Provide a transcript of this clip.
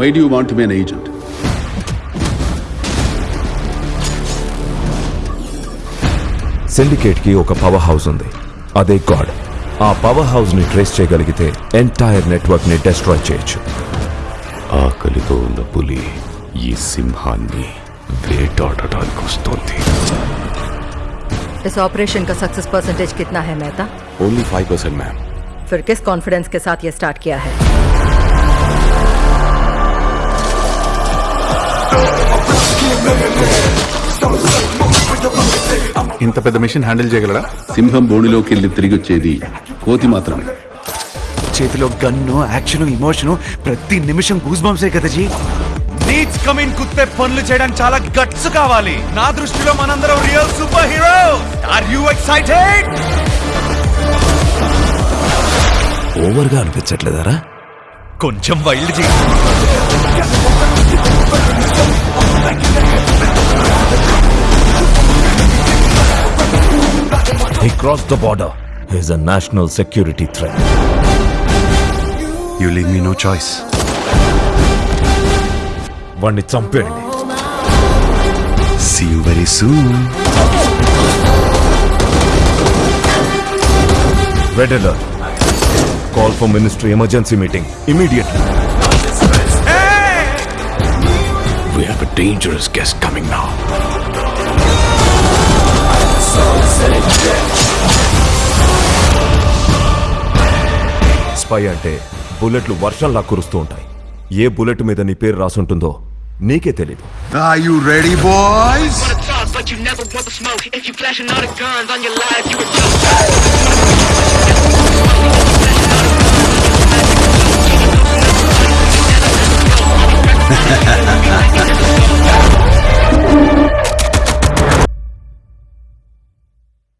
why do want be an agent syndicate కి ఒక power house ఉంది అదే గాడ్ ఆ పవర్ హౌస్ ని ట్రేస్ చేయగలిగితే ఎంటైర్ నెట్వర్క్ ని డెస్ట్రాయ్ చేయొచ్చు ఆకలితో ఉన్న పులి ఈ సింహాన్ని వేటాడటానికి వస్తోంది इस ऑपरेशन का सक्सेस परसेंटेज कितना है Mehta only five percent ma'am फिर किस कॉन्फिडेंस के साथ ये स्टार्ट किया है ఇంత పెద్ద మిషన్ హ్యాండిల్ చేయగలరా సింహం బోడిలోకి వెళ్ళి తిరిగి వచ్చేది కోతి మాత్రమే. చేతిలో గన్ను యాక్షన్ ఇమోషన్ ప్రతి నిమిషం గూస్ బంప్సే కదా జీ? నీడ్స్ కమిన్ కుత్తే పనులు చేయడానికి చాలా గట్స్ కావాలి. నా దృష్టిలో మనందరం real super hero are you excited ఓవర్గా అనిపించట్లేదరా? కొంచెం వైల్డ్ జీ. He crossed the border. He's a national security threat. You leave me no choice వాణ్ణి చంపేయండి see you very soon red alert call for ministry emergency meeting immediately We have a dangerous guest coming now. Spy అంటే బుల్లెట్లు వర్షంలా కురుస్తూ ఉంటాయి ఏ bullet మీద నీ పేరు రాసుంటుందో నీకే తెలీదు Are you ready, boys? but you never want the smoke. If you flashing all the guns on your life, you a joke.